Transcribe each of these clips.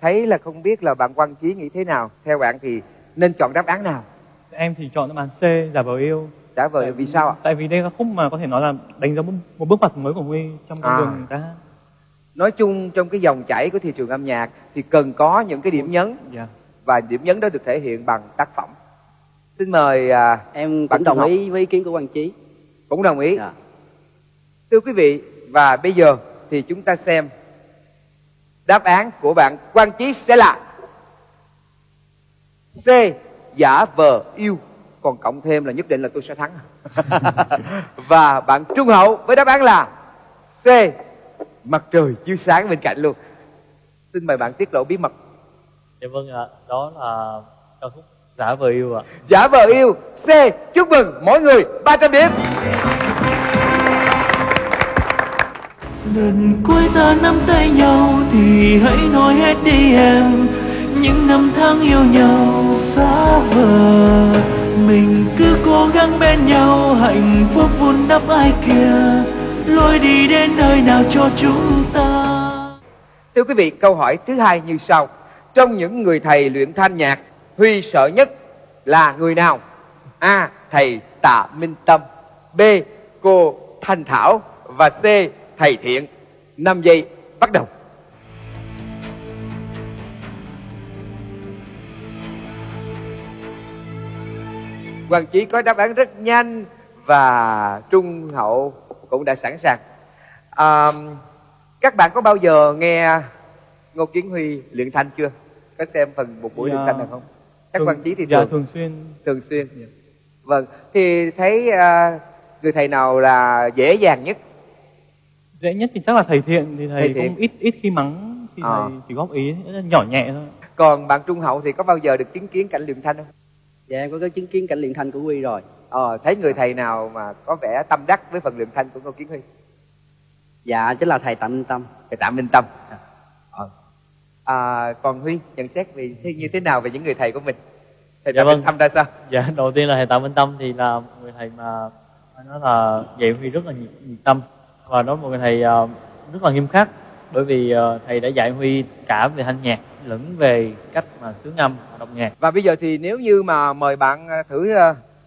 thấy là không biết là bạn Quang Chí nghĩ thế nào. Theo bạn thì nên chọn đáp án nào? Em thì chọn đáp án C giả vờ yêu. Trả vờ Tại- vì sao ạ? Tại vì đây là khúc mà có thể nói là đánh dấu một, bước ngoặt mới của huy trong con À. đường hát nói chung trong cái dòng chảy của thị trường âm nhạc thì cần có những cái điểm nhấn. Dạ. Và điểm nhấn đó được thể hiện bằng tác phẩm. Xin mời à, em Bạn cũng đồng ý với ý kiến của Quang Chí. Cũng đồng ý. Dạ. thưa quý vị và bây giờ thì chúng ta xem đáp án của bạn Quang Chí sẽ là C giả vờ yêu. Còn cộng thêm là nhất định là tôi sẽ thắng. Và bạn Trung Hậu với đáp án là C mặt trời chiếu sáng bên cạnh luôn. Xin mời bạn tiết lộ bí mật. Dạ vâng ạ đó là ca khúc giả vờ yêu ạ. Giả vờ yêu C chúc mừng mỗi người 300 điểm Lần cuối ta nắm tay nhau thì hãy nói hết đi em Những năm tháng yêu nhau xa vời Mình cứ cố gắng bên nhau hạnh phúc vun đắp ai kia Lối đi đến nơi nào cho chúng ta Thưa quý vị, câu hỏi thứ hai như sau. Trong những người thầy luyện thanh nhạc, Huy sợ nhất là người nào? A. Thầy Tạ Minh Tâm B. Cô Thanh Thảo Và C. Thầy Thiện 5 giây, bắt đầu Hoàng Chí có đáp án rất nhanh Và Trung Hậu cũng đã sẵn sàng à, các bạn có bao giờ nghe Ngô Kiến Huy luyện thanh chưa? Có xem phần một buổi Dạ. luyện thanh nào không? Các Thường- quan trí thì dạ thường, thường xuyên thường xuyên. Vâng, thì thấy à, người thầy nào là dễ dàng nhất? Dễ nhất thì chắc là thầy thiện thì thầy, Thầy Thiện. cũng ít ít khi mắng thì Ờ. thầy chỉ góp ý nhỏ nhẹ thôi Còn bạn Trung Hậu thì có bao giờ được chứng kiến cảnh luyện thanh không? dạ em có cái chứng kiến cảnh luyện thanh của Huy rồi Ờ, thấy người thầy nào mà có vẻ tâm đắc với phần luyện thanh của Ngô Kiến Huy? dạ chính là thầy Tạ Minh Tâm Thầy Tạ Minh Tâm. Ờ. À, còn Huy nhận xét về như thế nào về những người thầy của mình? Thầy Dạ Tạ vâng. Minh Tâm ra sao? dạ đầu tiên là thầy tạ minh tâm thì là người thầy mà nói là dạy huy rất là nhiệt, nhiệt tâm và đó một người thầy ờ, rất là nghiêm khắc bởi vì ờ, thầy đã dạy huy cả về thanh nhạc lẫn về cách mà xướng âm đọc nhạc Và bây giờ thì nếu như mà mời bạn à, thử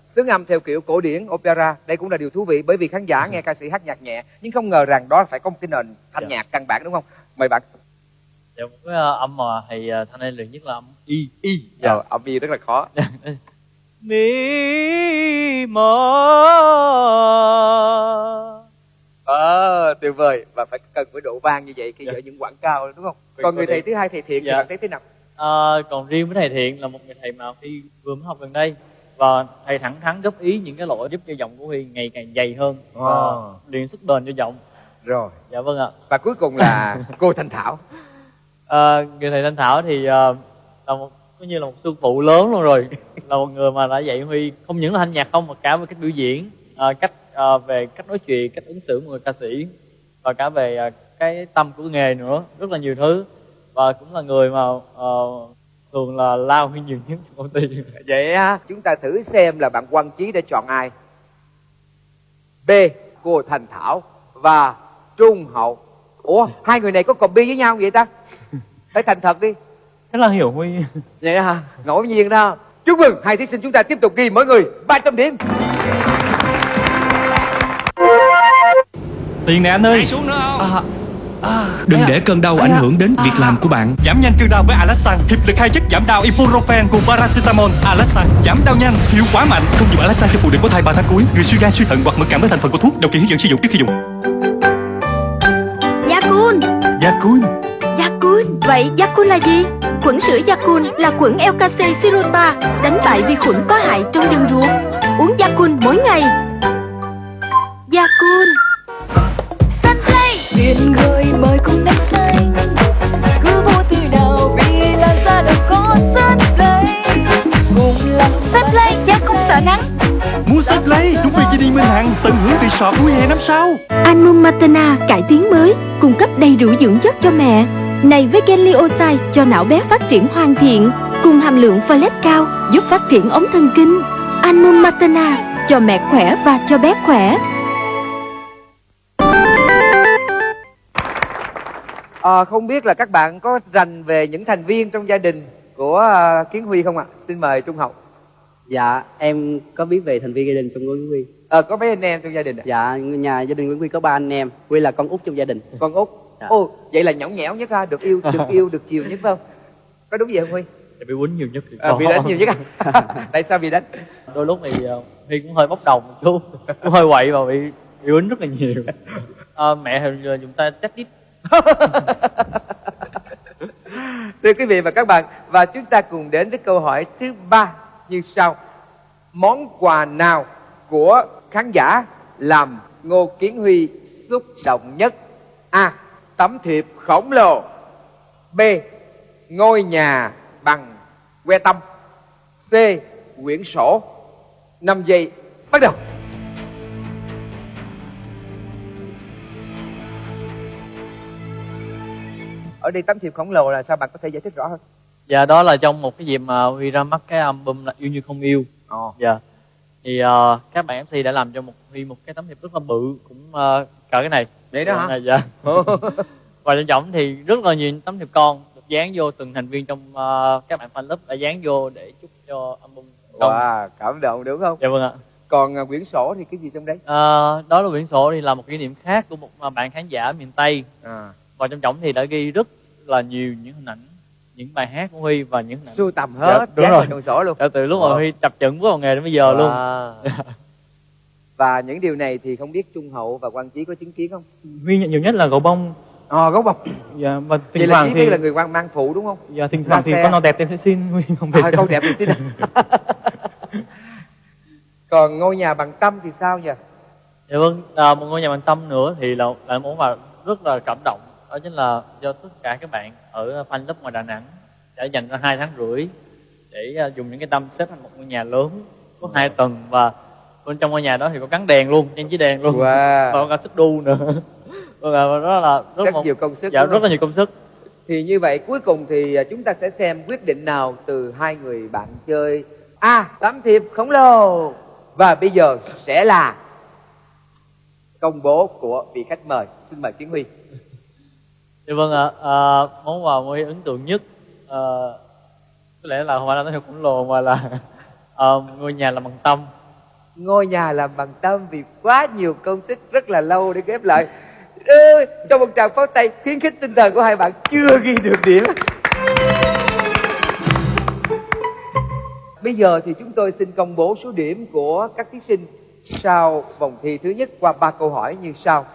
xướng âm theo kiểu cổ điển opera, đây cũng là điều thú vị bởi vì khán giả nghe ca sĩ hát nhạc nhẹ nhưng không ngờ rằng đó phải có một cái nền thanh Dạ. nhạc căn bản đúng không? Mời bạn. dạ một cái ờ, âm mà thầy ờ, thanh anh luyện nhất là âm y Y. Dạ. Dạ. âm y rất là khó. mi mơ tuyệt vời và phải cần với độ vang như vậy khi Dạ. ở những quảng cao đúng không? Phải Còn người thầy thứ hai thầy thiện thì Dạ. bạn thấy thế nào? Ờ, còn riêng với thầy Thiện là một người thầy mà Huy vừa mới học gần đây và thầy thẳng thắn góp ý những cái lỗi giúp cho giọng của Huy ngày càng dày hơn và Ồ. luyện sức bền cho giọng. Rồi. Dạ vâng ạ. Và cuối cùng là cô Thanh Thảo. Ờ, người thầy Thanh Thảo thì ờ, là một coi như là một sư phụ lớn luôn rồi là một người mà đã dạy Huy không những là thanh nhạc không mà cả về cách biểu diễn ờ, cách ờ, về cách nói chuyện cách ứng xử của người ca sĩ và cả về ờ, cái tâm của nghề nữa rất là nhiều thứ và cũng là người mà ờ, thường là lao Huy nhiều nhất trong công ty Vậy á, chúng ta thử xem là bạn Quang Chí đã chọn ai. B. Cô Thành Thảo và Trung Hậu. Ủa, hai người này có copy với nhau vậy ta? Phải thành thật đi. rất là hiểu Huy Vậy hả? Ngẫu nhiên đó. Chúc mừng hai thí sinh chúng ta tiếp tục ghi mỗi người 300 điểm. Tiền nè anh ơi. Xuống nữa không? Đừng để cơn đau ảnh hưởng đến việc làm của bạn. Giảm nhanh cơn đau với Alasan. Hiệp lực hai chất giảm đau Ibuprofen cùng Paracetamol. Alasan Giảm đau nhanh, hiệu quả mạnh. Không dùng Alasan cho phụ nữ có thai 3 tháng cuối. Người suy gan, suy thận hoặc mẫn cảm với thành phần của thuốc Đọc kỹ hướng dẫn sử dụng trước khi dùng. Yakun Yakun Yakun Vậy Yakun là gì? Khuẩn sữa Yakun là khuẩn LKC Sirota Đánh bại vi khuẩn có hại trong đường ruột. Uống Yakun mỗi ngày. Yakun resort vui hè năm sau Anmum Matana cải tiến mới Cung cấp đầy đủ dưỡng chất cho mẹ Này với Genlioside cho não bé phát triển hoàn thiện Cùng hàm lượng folate cao Giúp phát triển ống thần kinh Anmum Matana Cho mẹ khỏe và cho bé khỏe Ờ, không biết là các bạn có rành về những thành viên trong gia đình của à, Kiến Huy không ạ? Xin mời Trung Hậu. Dạ, em có biết về thành viên gia đình trong Nguyễn Huy. Ờ, có mấy anh em trong gia đình ạ? Dạ, nhà gia đình Nguyễn Huy có ba anh em. Huy là con út trong gia đình. Con út. Dạ. Ồ, vậy là nhõng nhẽo nhất ha, được yêu, được yêu, được chiều nhất phải không? Có đúng vậy không Huy? Thì bị quýnh nhiều nhất thì À, bị đánh nhiều nhất à? Tại sao bị đánh? đôi lúc thì uh, Huy cũng hơi bốc đồng một chút cũng hơi quậy và bị bị quýnh rất là nhiều Ờ, mẹ thì dùng tay chắc đít Thưa quý vị và các bạn, và chúng ta cùng đến với câu hỏi thứ ba như sau. Món quà nào của khán giả làm Ngô Kiến Huy xúc động nhất? A. Tấm thiệp khổng lồ. B. Ngôi nhà bằng que tăm. C. Quyển sổ. 5 giây, bắt đầu. Ở đây tấm thiệp khổng lồ là sao bạn có thể giải thích rõ hơn? dạ đó là trong một cái dịp mà Huy ra mắt cái album là yêu như không yêu Ồ. dạ thì ờ, các bạn MC đã làm cho một Huy một cái tấm thiệp rất là bự cũng uh, cỡ cái này Vậy đó hả? Dạ, dạ và trong trọng thì rất là nhiều tấm thiệp con được dán vô từng thành viên trong ờ, các bạn fan club đã dán vô để chúc cho album công. Wow, cảm động đúng không? dạ vâng ạ Còn à, quyển sổ thì cái gì trong đấy? Ờ, đó là quyển sổ thì là một kỷ niệm khác của một bạn khán giả miền Tây À, và trong trọng thì đã ghi rất là nhiều những hình ảnh những bài hát của Huy và những sưu tầm hết, Dạ, đúng rồi. sổ luôn. đã từ lúc mà Wow. Huy tập trận bước vào nghề đến bây giờ luôn Wow. Và những điều này thì không biết Trung Hậu và Quang Chí có chứng kiến không? Huy nhận nhiều nhất là gấu bông Ờ, gấu bọc. dạ, và Vậy thỉnh là thoảng thì là người quan mang phụ đúng không? dạ, thỉnh ra thoảng thì xe. con nào đẹp em sẽ xin Huy không biết À, câu đẹp thì xin. Còn ngôi nhà bằng tâm thì sao nhỉ? dạ vâng à, một ngôi nhà bằng tâm nữa thì là là một mà rất là cảm động đó chính là do tất cả các bạn ở fan club ngoài Đà Nẵng đã dành ra hai tháng rưỡi để à, dùng những cái tâm xếp thành một ngôi nhà lớn có hai tầng và bên trong ngôi nhà đó thì có gắn đèn luôn trang trí đèn luôn Wow. và có cả xích đu nữa Vâng và đó là rất, Rất một, nhiều công sức. dạ rất là nhiều công sức Thì như vậy cuối cùng thì à, chúng ta sẽ xem quyết định nào từ hai người bạn chơi. A. Tấm thiệp khổng lồ. Và bây giờ sẽ là công bố của vị khách mời. Xin mời Kiến Huy. Dạ vâng ạ, à, món quà Huy ấn tượng nhất à, có lẽ là không phải là tấm khổng lồ mà là à, ngôi nhà làm bằng tâm. Ngôi nhà làm bằng tâm vì quá nhiều công sức rất là lâu để ghép lại. Ừ, trong một tràng pháo tay khuyến khích tinh thần của hai bạn chưa ghi được điểm. Bây giờ thì chúng tôi xin công bố số điểm của các thí sinh sau vòng thi thứ nhất qua ba câu hỏi như sau.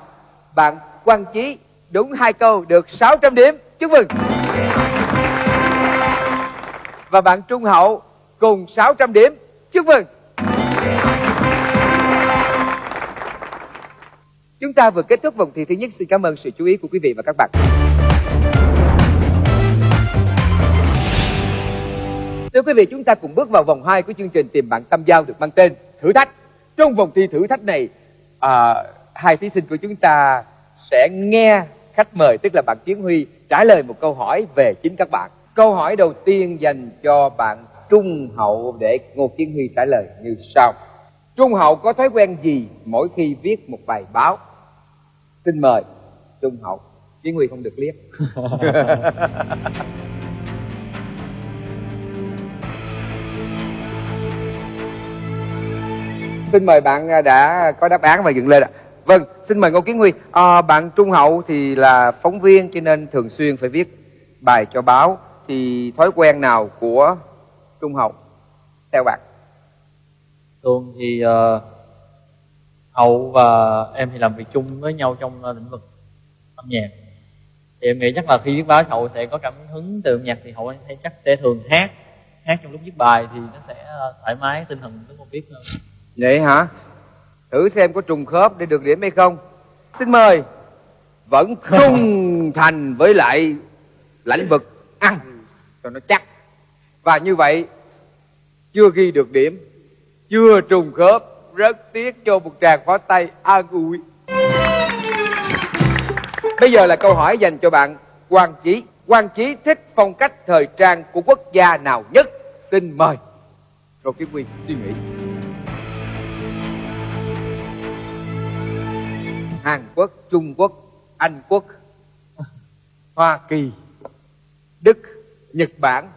Bạn Quang Chí đúng hai câu được 600 điểm chúc mừng và bạn Trung Hậu cùng 600 điểm chúc mừng Chúng ta vừa kết thúc vòng thi thứ nhất. Xin cảm ơn sự chú ý của quý vị và các bạn. Thưa quý vị, chúng ta cùng bước vào vòng 2 của chương trình tìm bạn tâm giao được mang tên Thử thách. Trong vòng thi thử thách này, à, hai thí sinh của chúng ta sẽ nghe khách mời, tức là bạn Tiến Huy, trả lời một câu hỏi về chính các bạn. Câu hỏi đầu tiên dành cho bạn Trung Hậu để Ngô Tiến Huy trả lời như sau. Trung Hậu có thói quen gì mỗi khi viết một bài báo? Xin mời, Trung Hậu. chiến Huy không được liếc. xin mời bạn à, đã có đáp án và dựng lên ạ. Vâng, xin mời Ngô Kiến Huy. À, bạn Trung Hậu thì là phóng viên cho nên thường xuyên phải viết bài cho báo. Thì thói quen nào của Trung Hậu theo bạn? thường thì uh, hậu và em thì làm việc chung với nhau trong uh, lĩnh vực âm nhạc thì em nghĩ chắc là khi viết báo hậu sẽ có cảm hứng từ âm nhạc thì hậu sẽ chắc sẽ thường hát hát trong lúc viết bài thì nó sẽ uh, thoải mái tinh thần lúc mà viết hơn Vậy hả? Thử xem có trùng khớp để được điểm hay không. Xin mời. Vẫn trung thành với lại lãnh vực ăn cho nó chắc. Và như vậy chưa ghi được điểm, chưa trùng khớp, rất tiếc cho một tràng pháo tay an ủi. Bây giờ là câu hỏi dành cho bạn Quang Chí. Quang Chí thích phong cách thời trang của quốc gia nào nhất? Xin mời. Rồi cái Quy suy nghĩ. Hàn Quốc, Trung Quốc, Anh Quốc Hoa Kỳ, Đức, Nhật Bản,